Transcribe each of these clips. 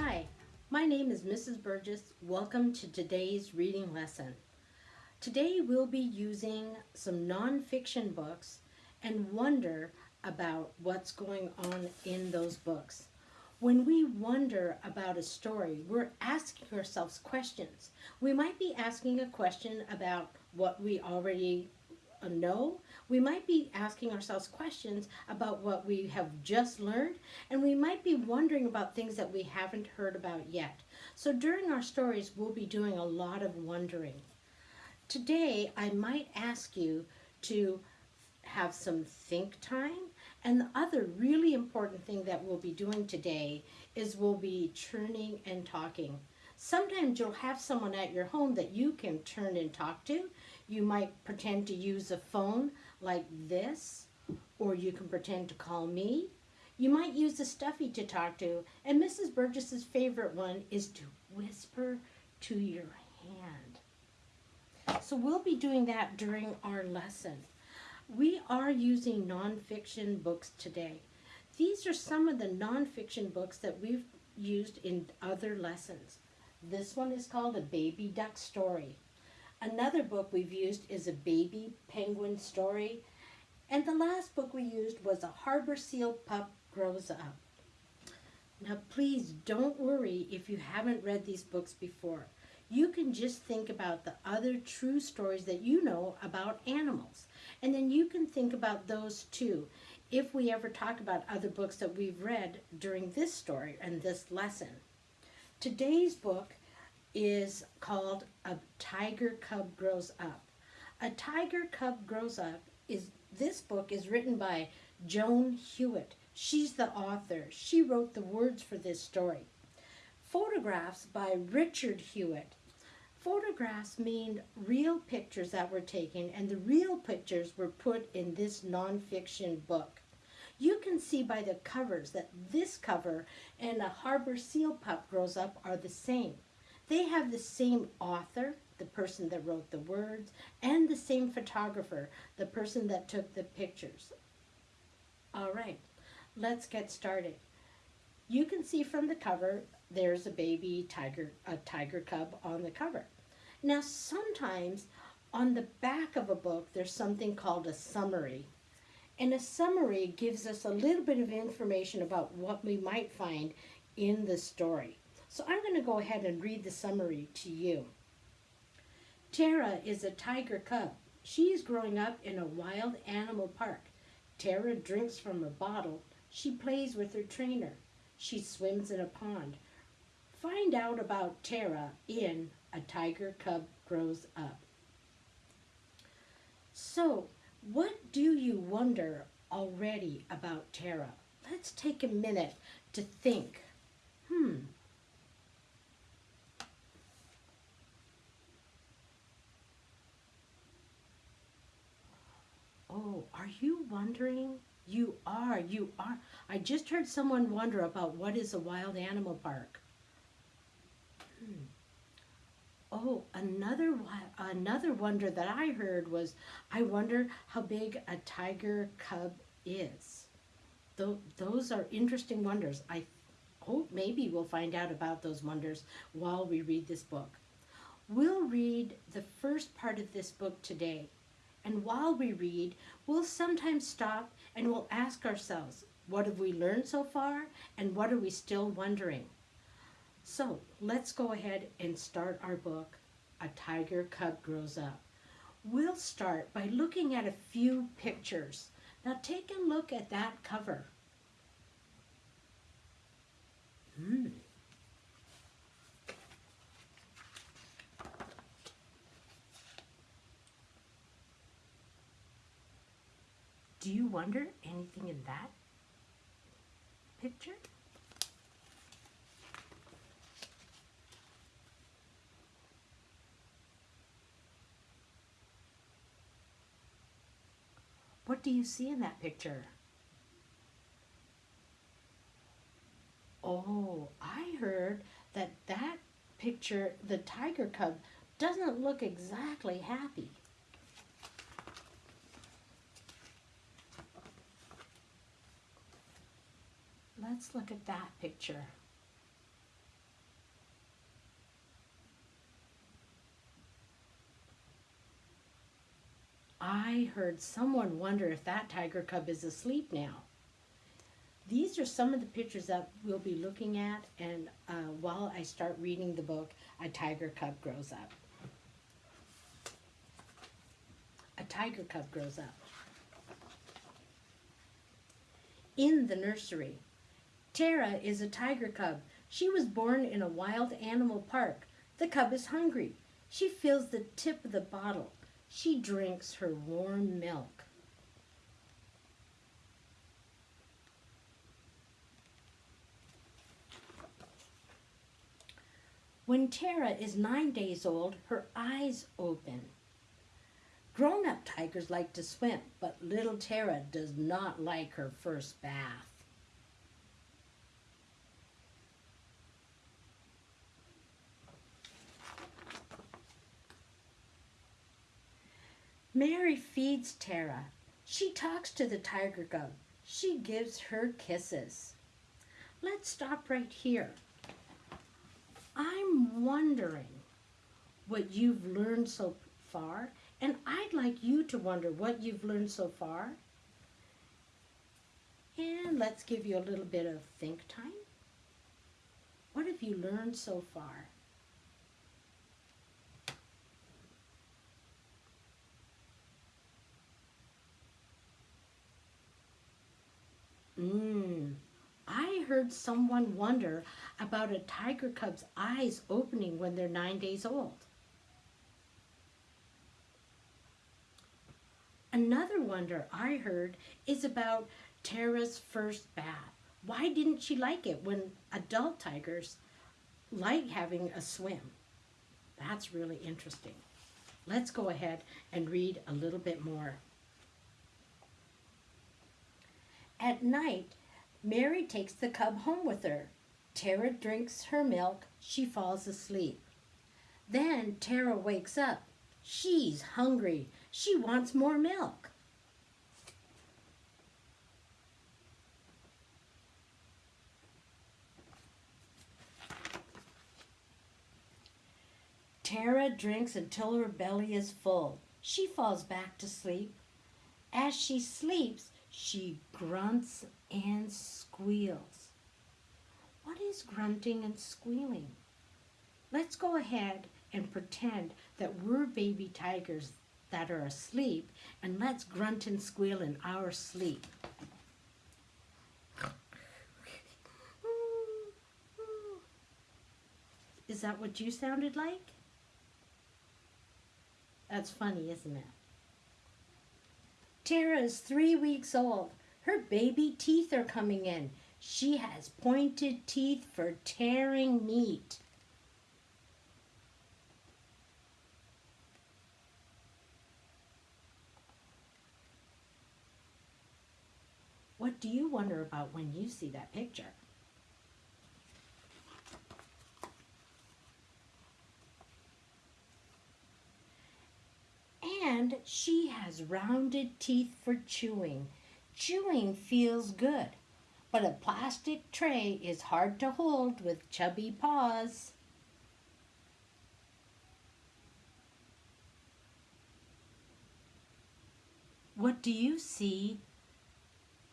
Hi, my name is Mrs. Burgess. Welcome to today's reading lesson. Today we'll be using some nonfiction books and wonder about what's going on in those books. When we wonder about a story, we're asking ourselves questions. We might be asking a question about what we already know. We might be asking ourselves questions about what we have just learned, and we might be wondering about things that we haven't heard about yet. So during our stories, we'll be doing a lot of wondering. Today, I might ask you to have some think time. And the other really important thing that we'll be doing today is we'll be churning and talking. Sometimes you'll have someone at your home that you can turn and talk to. You might pretend to use a phone like this, or you can pretend to call me. You might use a stuffy to talk to, and Mrs. Burgess's favorite one is to whisper to your hand. So we'll be doing that during our lesson. We are using nonfiction books today. These are some of the nonfiction books that we've used in other lessons. This one is called A Baby Duck Story. Another book we've used is a baby penguin story. And the last book we used was A Harbor Seal Pup Grows Up. Now please don't worry if you haven't read these books before. You can just think about the other true stories that you know about animals. And then you can think about those too if we ever talk about other books that we've read during this story and this lesson. Today's book is called A Tiger Cub Grows Up. A Tiger Cub Grows Up is this book is written by Joan Hewett. She's the author. She wrote the words for this story. Photographs by Richard Hewett. Photographs mean real pictures that were taken and the real pictures were put in this nonfiction book. You can see by the covers that this cover and a harbor seal pup grows up are the same. They have the same author, the person that wrote the words, and the same photographer, the person that took the pictures. All right, let's get started. You can see from the cover, there's a baby tiger, a tiger cub on the cover. Now, sometimes on the back of a book, there's something called a summary. And a summary gives us a little bit of information about what we might find in the story. So I'm going to go ahead and read the summary to you. Tara is a tiger cub. She is growing up in a wild animal park. Tara drinks from a bottle. She plays with her trainer. She swims in a pond. Find out about Tara in A Tiger Cub Grows Up. So, what do you wonder already about Tara? Let's take a minute to think. Hmm, Oh, are you wondering? You are, you are. I just heard someone wonder about what is a wild animal park. Hmm. Oh, another another wonder that I heard was, I wonder how big a tiger cub is. Th those are interesting wonders. I hope maybe we'll find out about those wonders while we read this book. We'll read the first part of this book today. And while we read, we'll sometimes stop and we'll ask ourselves, what have we learned so far? And what are we still wondering? So let's go ahead and start our book, A Tiger Cub Grows Up. We'll start by looking at a few pictures. Now take a look at that cover. Hmm. Do you wonder anything in that picture? What do you see in that picture? Oh, I heard that that picture, the tiger cub, doesn't look exactly happy. Let's look at that picture. I heard someone wonder if that tiger cub is asleep now. These are some of the pictures that we'll be looking at and uh, while I start reading the book, A Tiger Cub Grows Up. A tiger cub grows up. In the nursery, Tara is a tiger cub. She was born in a wild animal park. The cub is hungry. She fills the tip of the bottle. She drinks her warm milk. When Tara is nine days old, her eyes open. Grown up tigers like to swim, but little Tara does not like her first bath. Mary feeds Tara. She talks to the tiger cub. She gives her kisses. Let's stop right here. I'm wondering what you've learned so far, and I'd like you to wonder what you've learned so far. And let's give you a little bit of think time. What have you learned so far? Mmm. I heard someone wonder about a tiger cub's eyes opening when they're nine days old. Another wonder I heard is about Tara's first bath. Why didn't she like it when adult tigers like having a swim? That's really interesting. Let's go ahead and read a little bit more. At night, Mary takes the cub home with her. Tara drinks her milk. She falls asleep. Then Tara wakes up. She's hungry. She wants more milk. Tara drinks until her belly is full. She falls back to sleep. As she sleeps, she grunts and squeals. What is grunting and squealing? Let's go ahead and pretend that we're baby tigers that are asleep and let's grunt and squeal in our sleep. Is that what you sounded like? That's funny, isn't it? Tara is three weeks old. Her baby teeth are coming in. She has pointed teeth for tearing meat. What do you wonder about when you see that picture? And she rounded teeth for chewing. Chewing feels good, but a plastic tray is hard to hold with chubby paws. What do you see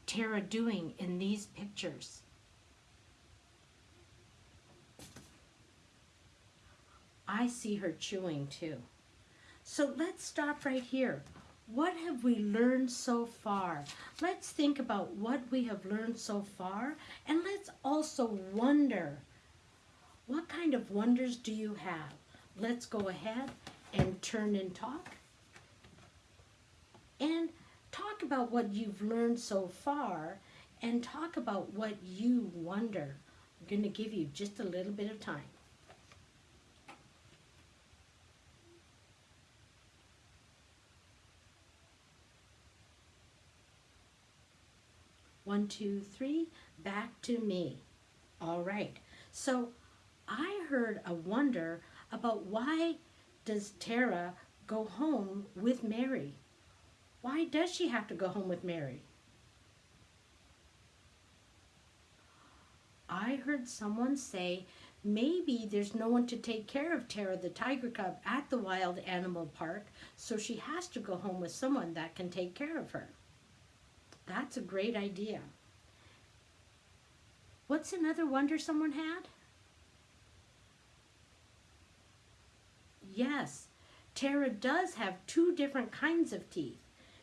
Tara doing in these pictures? I see her chewing too. So let's stop right here. What have we learned so far? Let's think about what we have learned so far and let's also wonder what kind of wonders do you have? Let's go ahead and turn and talk and talk about what you've learned so far and talk about what you wonder. I'm going to give you just a little bit of time. One, two, three, back to me. All right. So I heard a wonder about why does Tara go home with Mary? Why does she have to go home with Mary? I heard someone say maybe there's no one to take care of Tara the tiger cub at the wild animal park, so she has to go home with someone that can take care of her. That's a great idea. What's another wonder someone had? Yes, Tara does have two different kinds of teeth.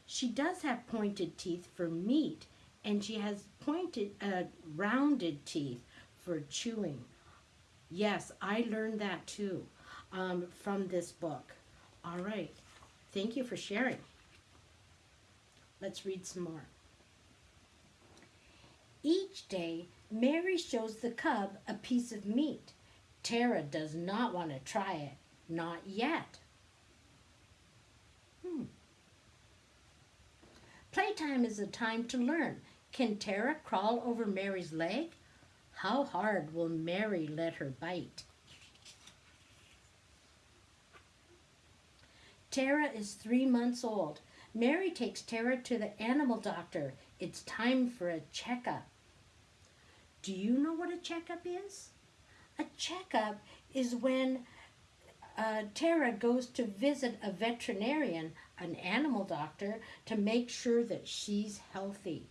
She does have pointed teeth for meat, and she has pointed, uh, rounded teeth for chewing. Yes, I learned that too um, from this book. All right, thank you for sharing. Let's read some more. Each day, Mary shows the cub a piece of meat. Tara does not want to try it, not yet. Hmm. Playtime is a time to learn. Can Tara crawl over Mary's leg? How hard will Mary let her bite? Tara is three months old. Mary takes Tara to the animal doctor. It's time for a checkup. Do you know what a checkup is? A checkup is when uh, Tara goes to visit a veterinarian, an animal doctor, to make sure that she's healthy.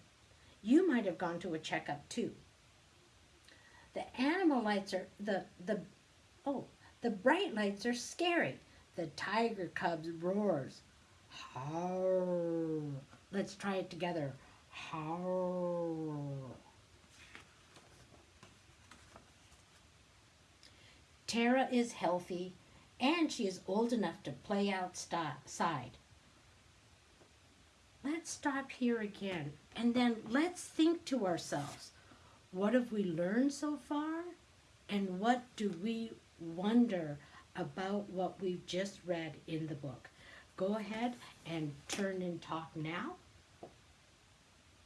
You might have gone to a checkup too. The animal lights are the the oh the bright lights are scary. The tiger cubs roars. Howl. Let's try it together. Tara is healthy and she is old enough to play outside. Let's stop here again and then let's think to ourselves what have we learned so far? And what do we wonder about what we've just read in the book? Go ahead and turn and talk now.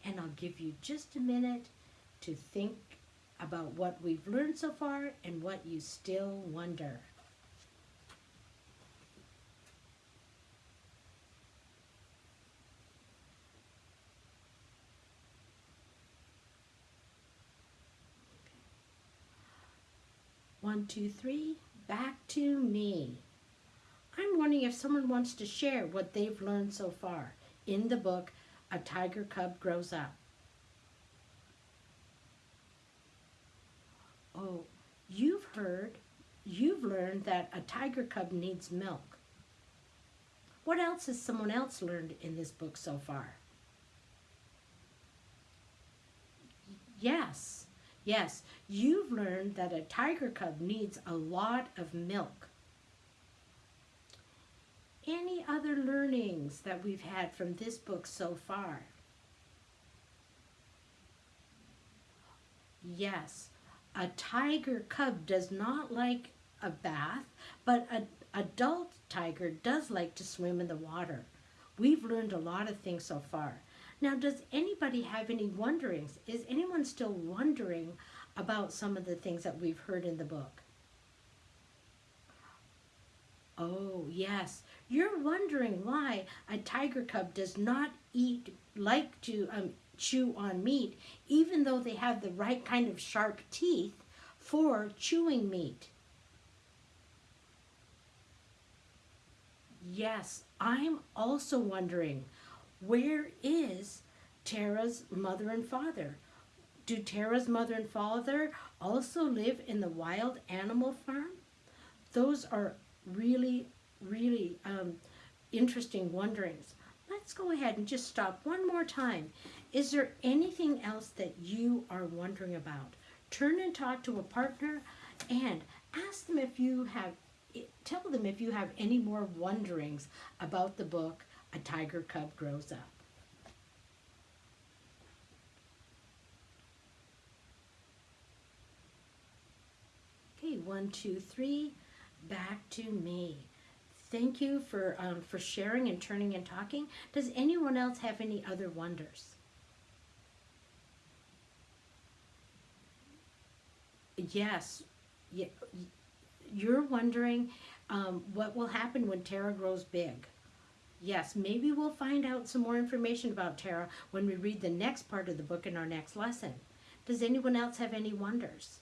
And I'll give you just a minute to think about what we've learned so far and what you still wonder. One, two, three, back to me. I'm wondering if someone wants to share what they've learned so far in the book, A Tiger Cub Grows Up. Oh, you've heard, you've learned that a tiger cub needs milk. What else has someone else learned in this book so far? Yes. Yes, you've learned that a tiger cub needs a lot of milk. Any other learnings that we've had from this book so far? Yes, a tiger cub does not like a bath, but an adult tiger does like to swim in the water. We've learned a lot of things so far. Now, does anybody have any wonderings? Is anyone still wondering about some of the things that we've heard in the book? Oh, yes. You're wondering why a tiger cub does not eat, like to um, chew on meat, even though they have the right kind of sharp teeth for chewing meat. Yes, I'm also wondering where is Tara's mother and father? Do Tara's mother and father also live in the wild animal farm? Those are really, really um, interesting wonderings. Let's go ahead and just stop one more time. Is there anything else that you are wondering about? Turn and talk to a partner and ask them if you have, tell them if you have any more wonderings about the book A Tiger Cub Grows Up. Okay, one, two, three, back to me. Thank you for, um, for sharing and turning and talking. Does anyone else have any other wonders? Yes, you're wondering um, what will happen when Tara grows big. Yes, maybe we'll find out some more information about Tara when we read the next part of the book in our next lesson. Does anyone else have any wonders?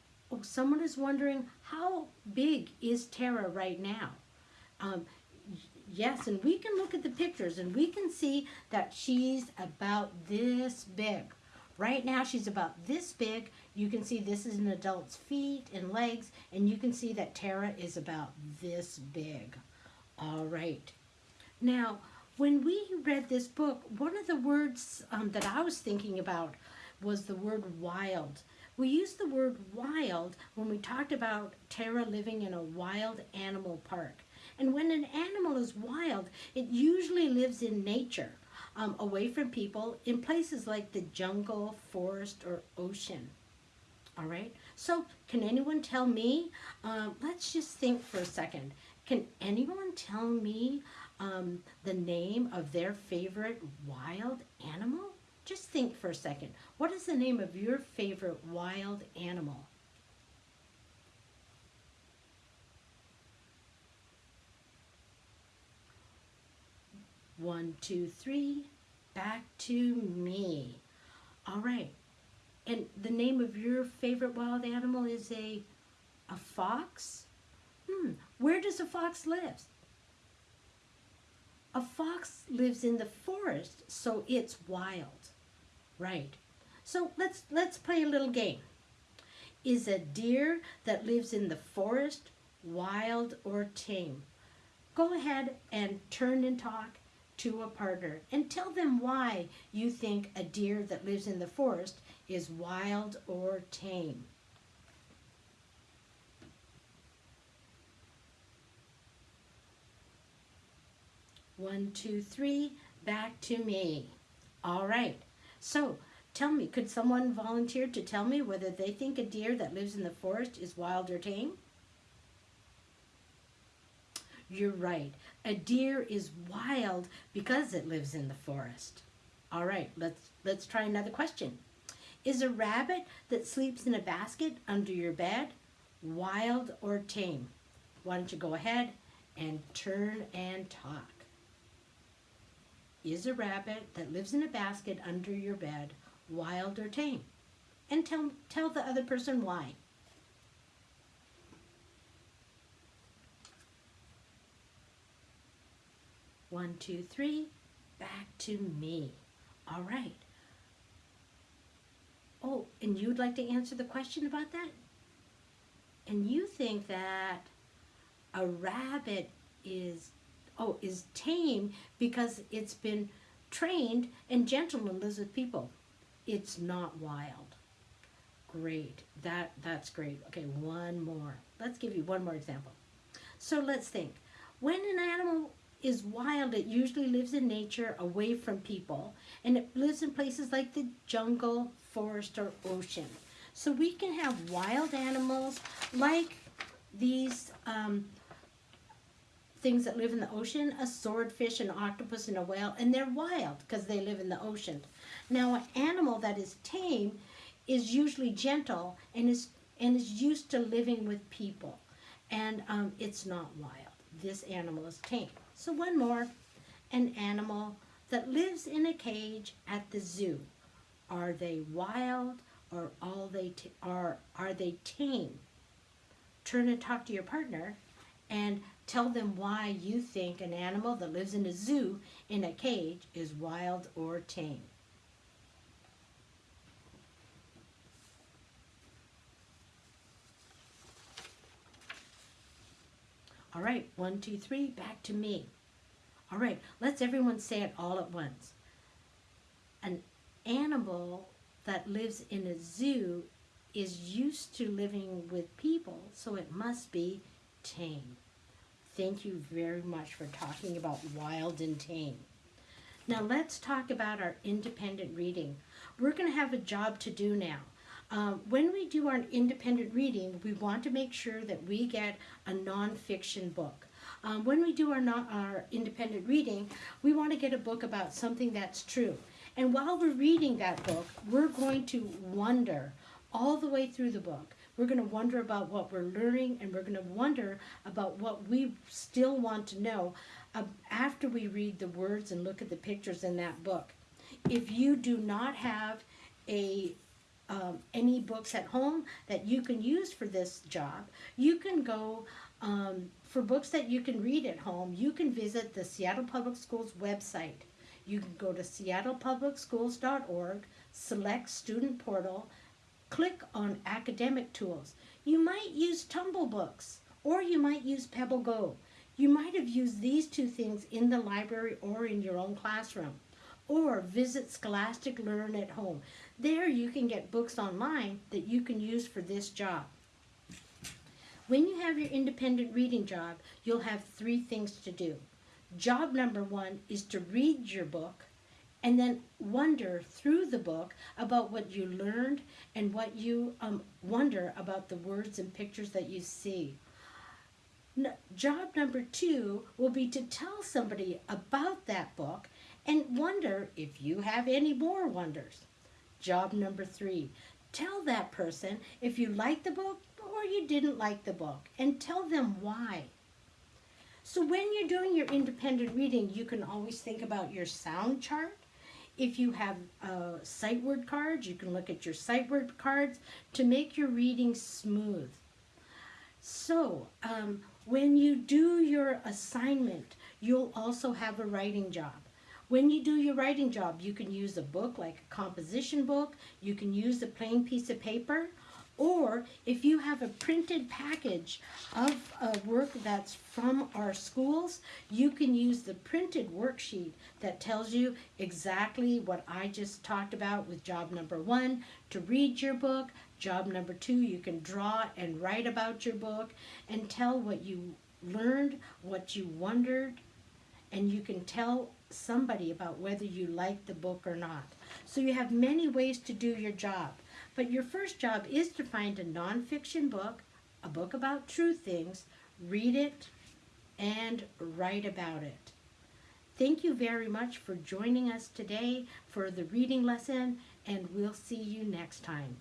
Oh, someone is wondering how big is Tara right now? Um, yes, and we can look at the pictures and we can see that she's about this big. Right now she's about this big. You can see this is an adult's feet and legs, and you can see that Tara is about this big. All right. Now, when we read this book, one of the words um, that I was thinking about was the word wild. We used the word wild when we talked about Tara living in a wild animal park. And when an animal is wild, it usually lives in nature, um, away from people, in places like the jungle, forest, or ocean. All right, so can anyone tell me? Um, let's just think for a second. Can anyone tell me um, the name of their favorite wild animal? Just think for a second. What is the name of your favorite wild animal? One, two, three, back to me. All right. And the name of your favorite wild animal is a, a fox? Hmm, where does a fox live? A fox lives in the forest, so it's wild. Right. So let's let's play a little game. Is a deer that lives in the forest wild or tame? Go ahead and turn and talk to a partner and tell them why you think a deer that lives in the forest is wild or tame. One, two, three, back to me. All right. So tell me, could someone volunteer to tell me whether they think a deer that lives in the forest is wild or tame? You're right. A deer is wild because it lives in the forest. All right, let's let's try another question. Is a rabbit that sleeps in a basket under your bed wild or tame? Why don't you go ahead and turn and talk? Is a rabbit that lives in a basket under your bed wild or tame? And tell, tell the other person why. One, two, three, back to me. All right. Oh, and you'd like to answer the question about that? And you think that a rabbit is oh, is tame because it's been trained and gentle and lives with people. It's not wild. Great. That that's great. Okay, one more. Let's give you one more example. So let's think. When an animal is wild, it usually lives in nature away from people and it lives in places like the jungle, forest, or ocean. So we can have wild animals like these um, things that live in the ocean, a swordfish, an octopus, and a whale, and they're wild because they live in the ocean. Now, an animal that is tame is usually gentle and is and is used to living with people, and um, it's not wild. This animal is tame. So one more, an animal that lives in a cage at the zoo. Are they wild or all they are are they tame? Turn and talk to your partner and tell them why you think an animal that lives in a zoo in a cage is wild or tame. All right, one, two, three, back to me. All right, let's everyone say it all at once. An animal that lives in a zoo is used to living with people, so it must be tame. Thank you very much for talking about wild and tame. Now let's talk about our independent reading. We're going to have a job to do now. Um, when we do our independent reading, we want to make sure that we get a nonfiction book. Um, when we do our, our independent reading, we want to get a book about something that's true. And while we're reading that book, we're going to wonder all the way through the book. We're going to wonder about what we're learning and we're going to wonder about what we still want to know uh, after we read the words and look at the pictures in that book. If you do not have a um, any books at home that you can use for this job, you can go um, for books that you can read at home. You can visit the Seattle Public Schools website. You can go to seattlepublicschools.org, select Student Portal, click on Academic Tools. You might use Tumble Books or you might use Pebble Go. You might have used these two things in the library or in your own classroom. Or visit Scholastic Learn at Home. There you can get books online that you can use for this job. When you have your independent reading job, you'll have three things to do. Job number one is to read your book and then wonder through the book about what you learned and what you um, wonder about the words and pictures that you see. Job number two will be to tell somebody about that book and wonder if you have any more wonders. Job number three, tell that person if you like the book or you didn't like the book and tell them why. So when you're doing your independent reading, you can always think about your sound chart. If you have uh, sight word cards, you can look at your sight word cards to make your reading smooth. So um, when you do your assignment, you'll also have a writing job. When you do your writing job, you can use a book like a composition book, you can use a plain piece of paper, or if you have a printed package of a work that's from our schools, you can use the printed worksheet that tells you exactly what I just talked about with job number one to read your book. Job number two, you can draw and write about your book and tell what you learned, what you wondered, and you can tell somebody about whether you like the book or not. So you have many ways to do your job. But your first job is to find a nonfiction book, a book about true things, read it, and write about it. Thank you very much for joining us today for the reading lesson, and we'll see you next time.